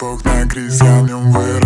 Бог на крест, я в нем вырос